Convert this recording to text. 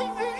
Bye.